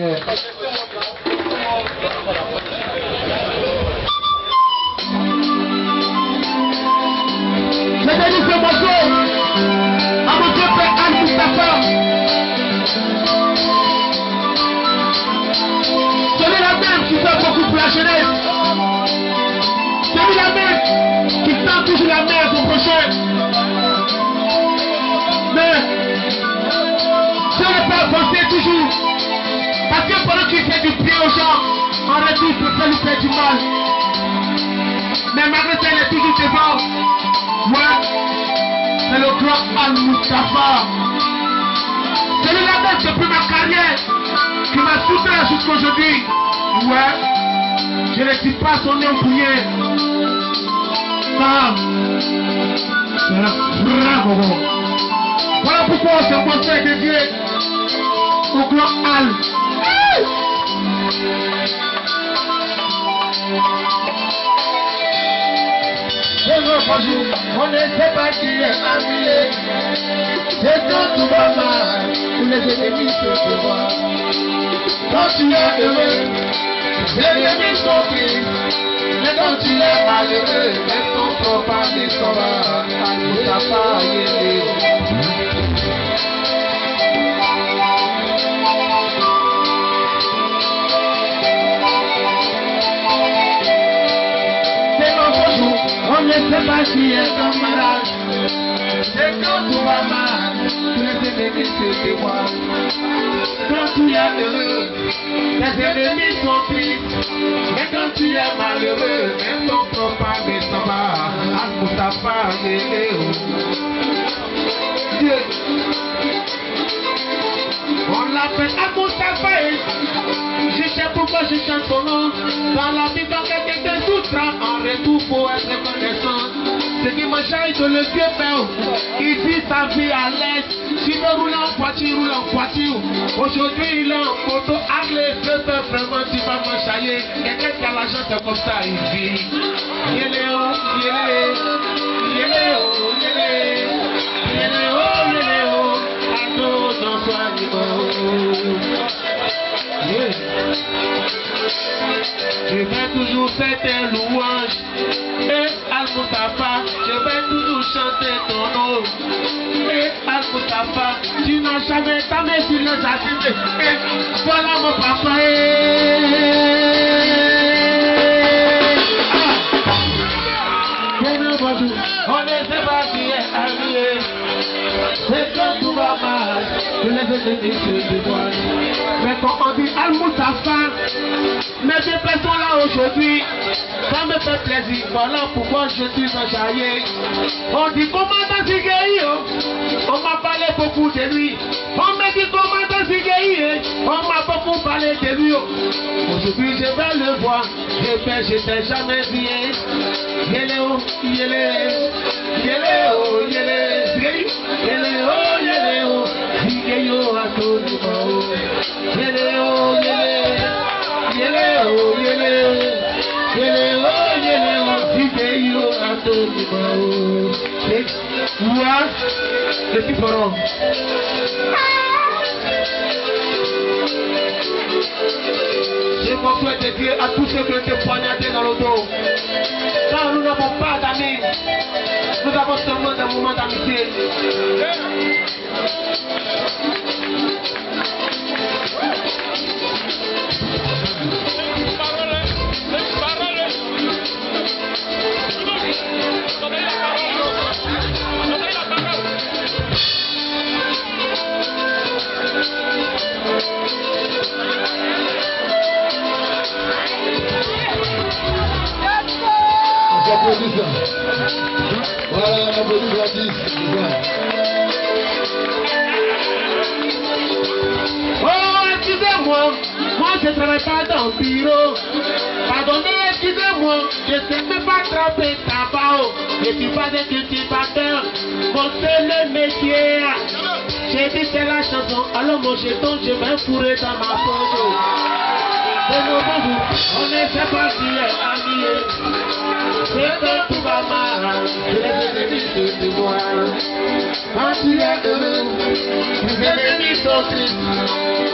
Je fait du bien aux gens, en retour, il peut lui faire du mal. Mais malgré ça, est toujours devant. Ouais, c'est le grand Al-Mustafa. C'est lui la même depuis ma carrière qui m'a soutenu jusqu'aujourd'hui. Ouais, je ne dis pas son nom pour rien. Ça, c'est un bravo. Voilà pourquoi on s'est montré dédié au grand Al. On ne sait pas qui est ennuyé. C'est quand tout va mal, tous les ennemis se te voient. Quand tu es heureux, les ennemis sont tristes. Mais quand tu es malheureux, même ton propre ne on ne sait pas qui est ton malade. C'est quand tout va mal, tous les ennemis se te voient. Quand tu es heureux, les ennemis sont tristes. Mais quand tu es malheureux, même ton propre ne s'en va. Al-Mustafa, Yéléo. Dieu. L'appelle Al-Mustafa. Je sais pourquoi je chante son nom. Dans la vie, quand quelqu'un te souffre, en retour, faut être reconnaissant. Ce qui me charge de le vieux père, il vit sa vie à l'aise. S'il veut rouler en voiture, roule en voiture. Aujourd'hui, il est en moto, Harley, je peux vraiment, tu vas m'enchailler. Quelqu'un qui a l'argent, c'est comme ça, il vit. Faire tes louanges. Et Al-Mustafa, je vais toujours chanter ton nom. Et Al-Mustafa, tu n'as jamais ta main sur les assistés. Et voilà mon papa. Ah. Mais quand on dit Al-Mustafa, mes deux personnes là aujourd'hui, ça me fait plaisir. Voilà pourquoi je suis enjaillé. On dit commandant Zigueio, on m'a parlé beaucoup de lui. On me dit commandant Zigueio, on m'a beaucoup parlé de lui. Aujourd'hui je vais le voir, et ben je t'ai jamais vu. Yéléo, yélé, yéléo, yélé, yéléo, Je m'en de Dieu à tous ceux qui ont été poignardés dans le dos. Car nous n'avons pas d'amis, nous avons seulement des moments d'amitié. Voilà. Oh, excusez-moi, moi je travaille pas dans le bureau. Pardonnez, excusez-moi, je ne sais même pas tremper tabac. Je suis pas un cultivateur, mon seul métier. J'ai dit c'est la chanson, alors mon jeton, je vais fourrer dans ma poche. C'est nos on ne sait pas qui est habillé. C'est quand tout va mal, je les ennemis se de témoins. Quand tu es heureux, tes ennemis sont tristes.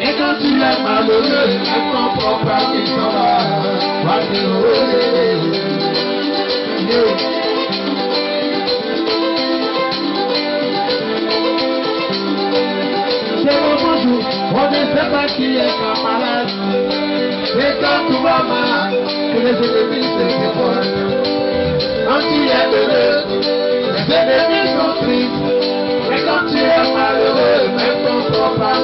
Et quand tu es malheureux, même ton propre ami s'en va. Voici heureux. Yeah. C'est mon bonjour, on ne sait pas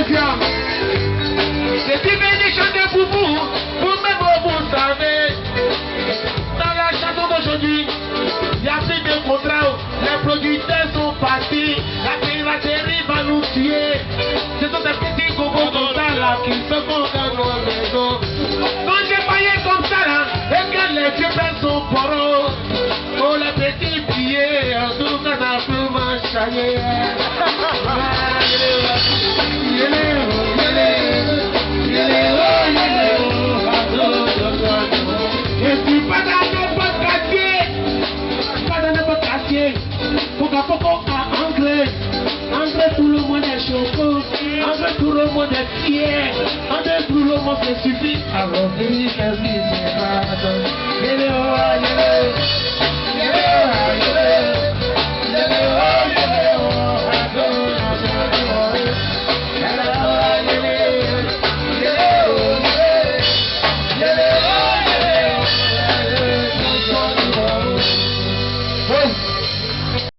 Deuxième. C'est une bénédiction de pour vous, vous-même vous savez. Dans la d'aujourd'hui, il y a plus de contrats, les producteurs sont partis, la piraterie va nous tuer. Ce sont des petits cocos comme ça qui se font Anglais tout le monde est fier. Anglais tout le monde se suffit. Alors dis qu'est-ce qui se